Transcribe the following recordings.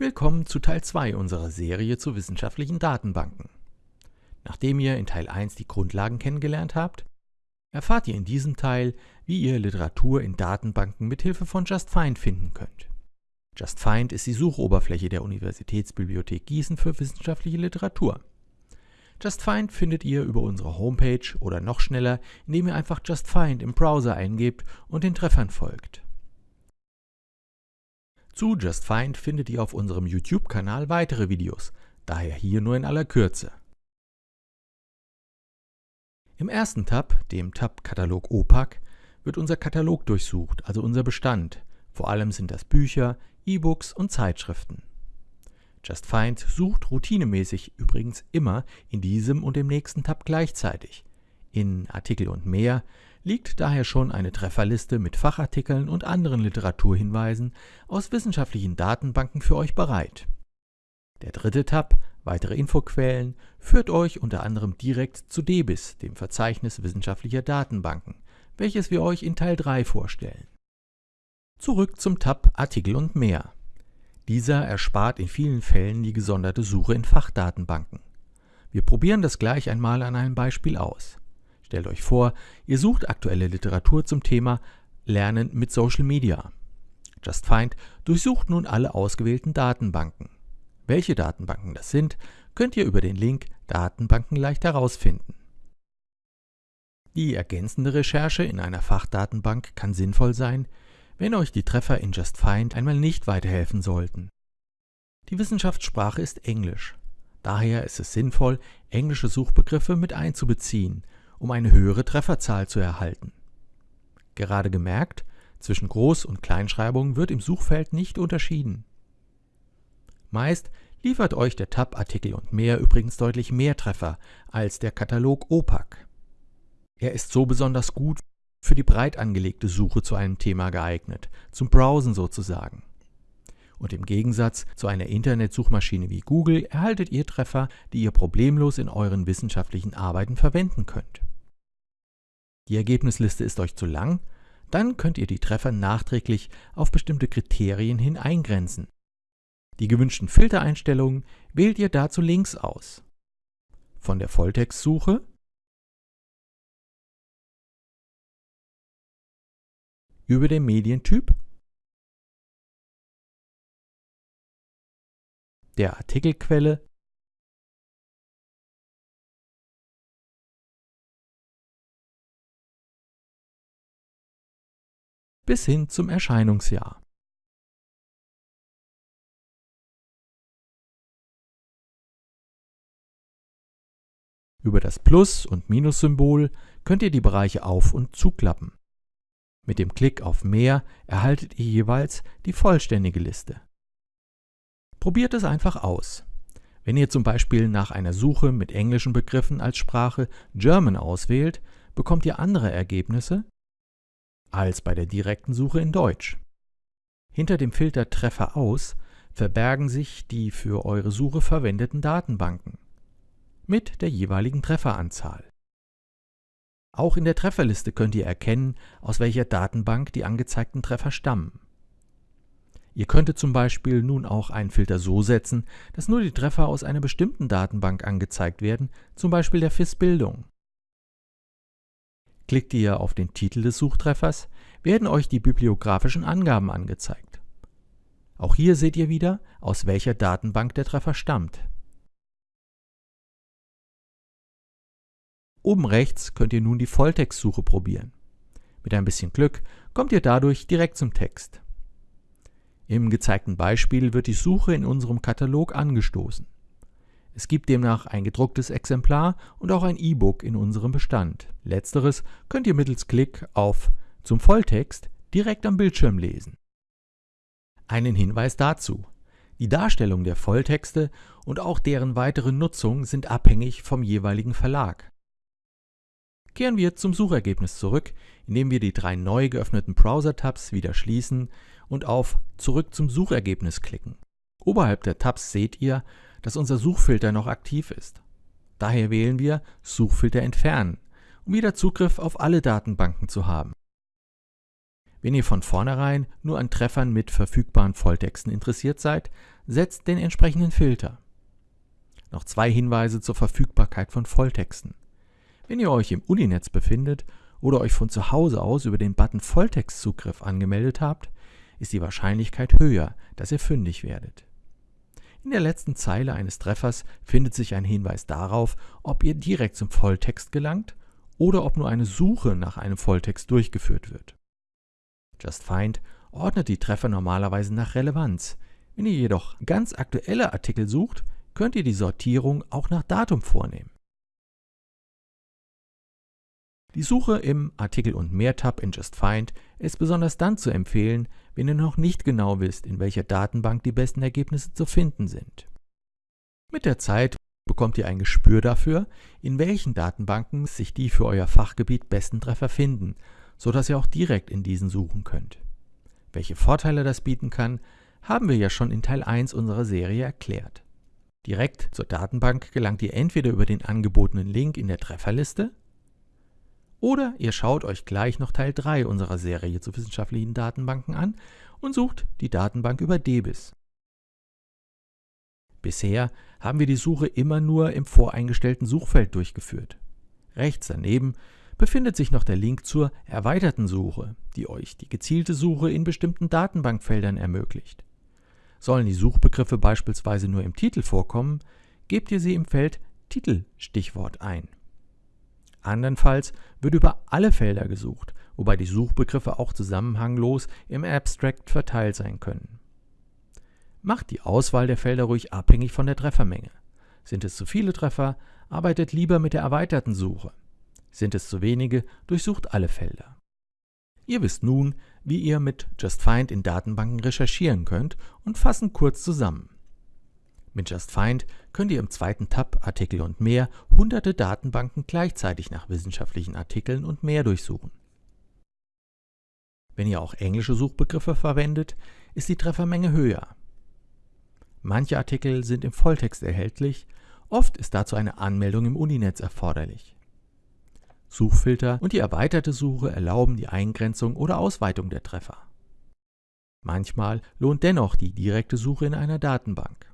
Willkommen zu Teil 2 unserer Serie zu wissenschaftlichen Datenbanken. Nachdem ihr in Teil 1 die Grundlagen kennengelernt habt, erfahrt ihr in diesem Teil, wie ihr Literatur in Datenbanken mit Hilfe von JustFind finden könnt. JustFind ist die Suchoberfläche der Universitätsbibliothek Gießen für wissenschaftliche Literatur. JustFind findet ihr über unsere Homepage oder noch schneller, indem ihr einfach JustFind im Browser eingebt und den Treffern folgt. Zu Just Find findet ihr auf unserem YouTube-Kanal weitere Videos, daher hier nur in aller Kürze. Im ersten Tab, dem Tab Katalog OPAC, wird unser Katalog durchsucht, also unser Bestand. Vor allem sind das Bücher, E-Books und Zeitschriften. Just Find sucht routinemäßig übrigens immer in diesem und dem nächsten Tab gleichzeitig. In Artikel und mehr liegt daher schon eine Trefferliste mit Fachartikeln und anderen Literaturhinweisen aus wissenschaftlichen Datenbanken für euch bereit. Der dritte Tab, weitere Infoquellen, führt euch unter anderem direkt zu DEBIS, dem Verzeichnis wissenschaftlicher Datenbanken, welches wir euch in Teil 3 vorstellen. Zurück zum Tab Artikel und mehr. Dieser erspart in vielen Fällen die gesonderte Suche in Fachdatenbanken. Wir probieren das gleich einmal an einem Beispiel aus. Stellt euch vor, ihr sucht aktuelle Literatur zum Thema Lernen mit Social Media. JustFind durchsucht nun alle ausgewählten Datenbanken. Welche Datenbanken das sind, könnt ihr über den Link Datenbanken leicht herausfinden. Die ergänzende Recherche in einer Fachdatenbank kann sinnvoll sein, wenn euch die Treffer in JustFind einmal nicht weiterhelfen sollten. Die Wissenschaftssprache ist Englisch. Daher ist es sinnvoll, englische Suchbegriffe mit einzubeziehen um eine höhere Trefferzahl zu erhalten. Gerade gemerkt, zwischen Groß- und Kleinschreibung wird im Suchfeld nicht unterschieden. Meist liefert euch der Tab Artikel und mehr übrigens deutlich mehr Treffer als der Katalog OPAC. Er ist so besonders gut für die breit angelegte Suche zu einem Thema geeignet, zum Browsen sozusagen. Und im Gegensatz zu einer Internetsuchmaschine wie Google erhaltet ihr Treffer, die ihr problemlos in euren wissenschaftlichen Arbeiten verwenden könnt. Die Ergebnisliste ist euch zu lang? Dann könnt ihr die Treffer nachträglich auf bestimmte Kriterien hin eingrenzen. Die gewünschten Filtereinstellungen wählt ihr dazu links aus. Von der Volltextsuche über den Medientyp, der Artikelquelle bis hin zum Erscheinungsjahr. Über das Plus- und Minus-Symbol könnt ihr die Bereiche auf- und zuklappen. Mit dem Klick auf Mehr erhaltet ihr jeweils die vollständige Liste. Probiert es einfach aus. Wenn ihr zum Beispiel nach einer Suche mit englischen Begriffen als Sprache German auswählt, bekommt ihr andere Ergebnisse, als bei der direkten Suche in Deutsch. Hinter dem Filter Treffer aus verbergen sich die für eure Suche verwendeten Datenbanken mit der jeweiligen Trefferanzahl. Auch in der Trefferliste könnt ihr erkennen, aus welcher Datenbank die angezeigten Treffer stammen. Ihr könntet zum Beispiel nun auch einen Filter so setzen, dass nur die Treffer aus einer bestimmten Datenbank angezeigt werden, zum Beispiel der FIS Bildung. Klickt ihr auf den Titel des Suchtreffers, werden euch die bibliografischen Angaben angezeigt. Auch hier seht ihr wieder, aus welcher Datenbank der Treffer stammt. Oben rechts könnt ihr nun die Volltextsuche probieren. Mit ein bisschen Glück kommt ihr dadurch direkt zum Text. Im gezeigten Beispiel wird die Suche in unserem Katalog angestoßen. Es gibt demnach ein gedrucktes Exemplar und auch ein E-Book in unserem Bestand. Letzteres könnt ihr mittels Klick auf Zum Volltext direkt am Bildschirm lesen. Einen Hinweis dazu. Die Darstellung der Volltexte und auch deren weitere Nutzung sind abhängig vom jeweiligen Verlag. Kehren wir zum Suchergebnis zurück, indem wir die drei neu geöffneten Browser-Tabs wieder schließen und auf Zurück zum Suchergebnis klicken. Oberhalb der Tabs seht ihr, dass unser Suchfilter noch aktiv ist. Daher wählen wir Suchfilter entfernen, um wieder Zugriff auf alle Datenbanken zu haben. Wenn ihr von vornherein nur an Treffern mit verfügbaren Volltexten interessiert seid, setzt den entsprechenden Filter. Noch zwei Hinweise zur Verfügbarkeit von Volltexten. Wenn ihr euch im Uninetz befindet oder euch von zu Hause aus über den Button Volltextzugriff angemeldet habt, ist die Wahrscheinlichkeit höher, dass ihr fündig werdet. In der letzten Zeile eines Treffers findet sich ein Hinweis darauf, ob ihr direkt zum Volltext gelangt oder ob nur eine Suche nach einem Volltext durchgeführt wird. JustFind ordnet die Treffer normalerweise nach Relevanz. Wenn ihr jedoch ganz aktuelle Artikel sucht, könnt ihr die Sortierung auch nach Datum vornehmen. Die Suche im Artikel und mehr Tab in JustFind ist besonders dann zu empfehlen, wenn ihr noch nicht genau wisst, in welcher Datenbank die besten Ergebnisse zu finden sind. Mit der Zeit bekommt ihr ein Gespür dafür, in welchen Datenbanken sich die für euer Fachgebiet besten Treffer finden, sodass ihr auch direkt in diesen suchen könnt. Welche Vorteile das bieten kann, haben wir ja schon in Teil 1 unserer Serie erklärt. Direkt zur Datenbank gelangt ihr entweder über den angebotenen Link in der Trefferliste oder ihr schaut euch gleich noch Teil 3 unserer Serie zu wissenschaftlichen Datenbanken an und sucht die Datenbank über DEBIS. Bisher haben wir die Suche immer nur im voreingestellten Suchfeld durchgeführt. Rechts daneben befindet sich noch der Link zur erweiterten Suche, die euch die gezielte Suche in bestimmten Datenbankfeldern ermöglicht. Sollen die Suchbegriffe beispielsweise nur im Titel vorkommen, gebt ihr sie im Feld Titelstichwort ein. Andernfalls wird über alle Felder gesucht, wobei die Suchbegriffe auch zusammenhanglos im Abstract verteilt sein können. Macht die Auswahl der Felder ruhig abhängig von der Treffermenge. Sind es zu viele Treffer, arbeitet lieber mit der erweiterten Suche. Sind es zu wenige, durchsucht alle Felder. Ihr wisst nun, wie ihr mit JustFind in Datenbanken recherchieren könnt und fassen kurz zusammen. Mit JustFind könnt ihr im zweiten Tab Artikel und mehr hunderte Datenbanken gleichzeitig nach wissenschaftlichen Artikeln und mehr durchsuchen. Wenn ihr auch englische Suchbegriffe verwendet, ist die Treffermenge höher. Manche Artikel sind im Volltext erhältlich, oft ist dazu eine Anmeldung im Uninetz erforderlich. Suchfilter und die erweiterte Suche erlauben die Eingrenzung oder Ausweitung der Treffer. Manchmal lohnt dennoch die direkte Suche in einer Datenbank.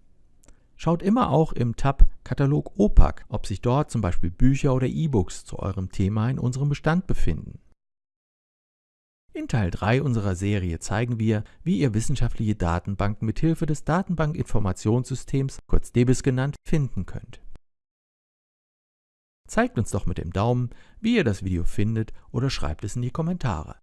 Schaut immer auch im Tab Katalog OPAC, ob sich dort zum Beispiel Bücher oder E-Books zu eurem Thema in unserem Bestand befinden. In Teil 3 unserer Serie zeigen wir, wie ihr wissenschaftliche Datenbanken mit Hilfe des Datenbankinformationssystems, kurz DBIS genannt, finden könnt. Zeigt uns doch mit dem Daumen, wie ihr das Video findet oder schreibt es in die Kommentare.